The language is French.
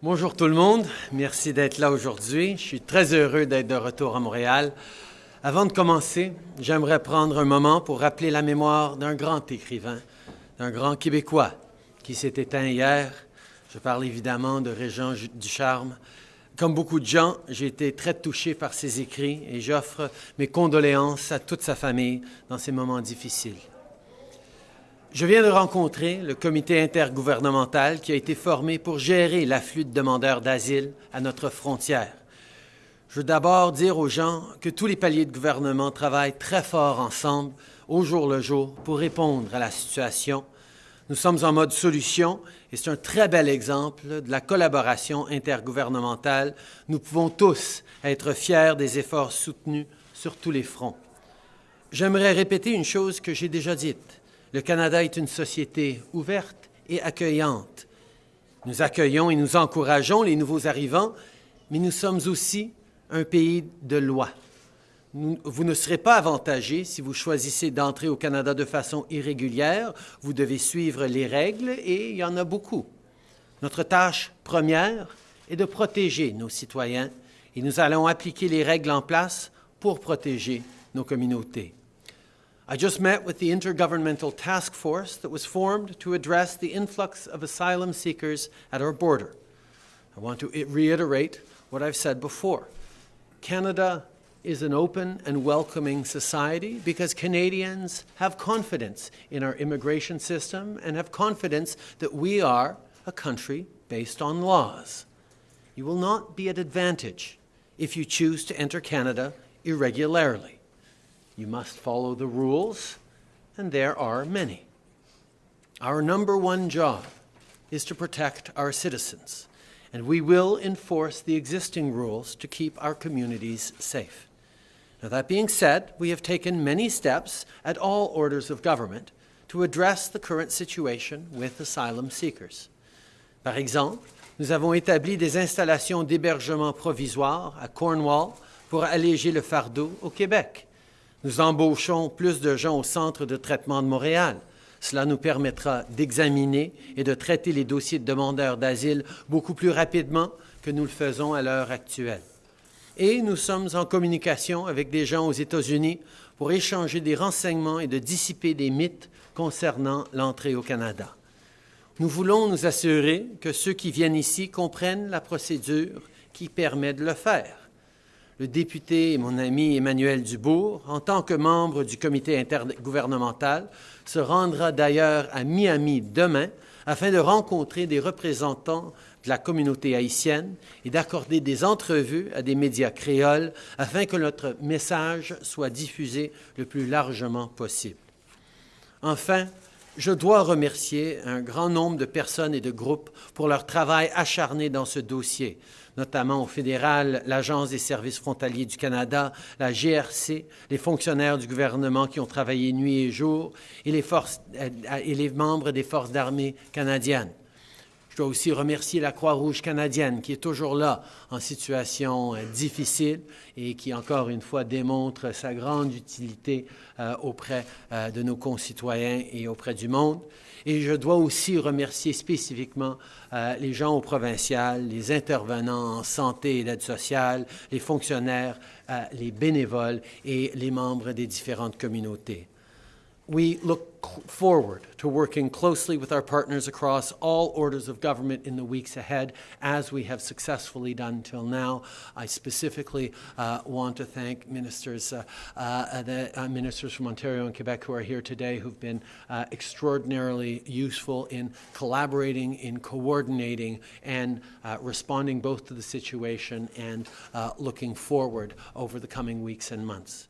Bonjour tout le monde, merci d'être là aujourd'hui. Je suis très heureux d'être de retour à Montréal. Avant de commencer, j'aimerais prendre un moment pour rappeler la mémoire d'un grand écrivain, d'un grand Québécois qui s'est éteint hier. Je parle évidemment de Régent Ducharme. Comme beaucoup de gens, j'ai été très touché par ses écrits et j'offre mes condoléances à toute sa famille dans ces moments difficiles. Je viens de rencontrer le comité intergouvernemental qui a été formé pour gérer l'afflux de demandeurs d'asile à notre frontière. Je veux d'abord dire aux gens que tous les paliers de gouvernement travaillent très fort ensemble, au jour le jour, pour répondre à la situation. Nous sommes en mode solution et c'est un très bel exemple de la collaboration intergouvernementale. Nous pouvons tous être fiers des efforts soutenus sur tous les fronts. J'aimerais répéter une chose que j'ai déjà dite. Le Canada est une société ouverte et accueillante. Nous accueillons et nous encourageons les nouveaux arrivants, mais nous sommes aussi un pays de loi. vous ne serez pas avantagé si vous choisissez d'entrer au Canada de façon irrégulière. Vous devez suivre les règles et il y en a beaucoup. Notre tâche première est de protéger nos citoyens et nous allons appliquer les règles en place pour protéger nos communautés. I just met with the Intergovernmental Task Force that was formed to address the influx of asylum seekers at our border. I want to reiterate what I've said before. Canada is an open and welcoming society because Canadians have confidence in our immigration system and have confidence that we are a country based on laws. You will not be at advantage if you choose to enter Canada irregularly. You must follow the rules, and there are many. Our number one job is to protect our citizens, and we will enforce the existing rules to keep our communities safe. Now, that being said, we have taken many steps at all orders of government to address the current situation with asylum seekers. Par exemple, nous avons établi des installations d'hébergement provisoires à Cornwall pour alléger le fardeau au Québec. Nous embauchons plus de gens au centre de traitement de Montréal. Cela nous permettra d'examiner et de traiter les dossiers de demandeurs d'asile beaucoup plus rapidement que nous le faisons à l'heure actuelle. Et nous sommes en communication avec des gens aux États-Unis pour échanger des renseignements et de dissiper des mythes concernant l'entrée au Canada. Nous voulons nous assurer que ceux qui viennent ici comprennent la procédure qui permet de le faire le député et mon ami Emmanuel Dubourg, en tant que membre du comité intergouvernemental, se rendra d'ailleurs à Miami demain afin de rencontrer des représentants de la communauté haïtienne et d'accorder des entrevues à des médias créoles afin que notre message soit diffusé le plus largement possible. Enfin, je dois remercier un grand nombre de personnes et de groupes pour leur travail acharné dans ce dossier, notamment au fédéral, l'Agence des services frontaliers du Canada, la GRC, les fonctionnaires du gouvernement qui ont travaillé nuit et jour et les, membres des forces d'armée canadiennes. Je dois aussi remercier la Croix-Rouge canadienne qui est toujours là en situation euh, difficile et qui, encore une fois, démontre sa grande utilité euh, auprès euh, de nos concitoyens et auprès du monde. Et je dois aussi remercier spécifiquement les gens au provincial, les intervenants en santé et l'aide sociale, les fonctionnaires, les bénévoles et les membres des différentes communautés. We look forward to working closely with our partners across all orders of government in the weeks ahead, as we have successfully done till now. I specifically uh, want to thank ministers, uh, uh, the uh, ministers from Ontario and Quebec who are here today, who've been uh, extraordinarily useful in collaborating, in coordinating, and uh, responding both to the situation and looking forward over the coming weeks and months.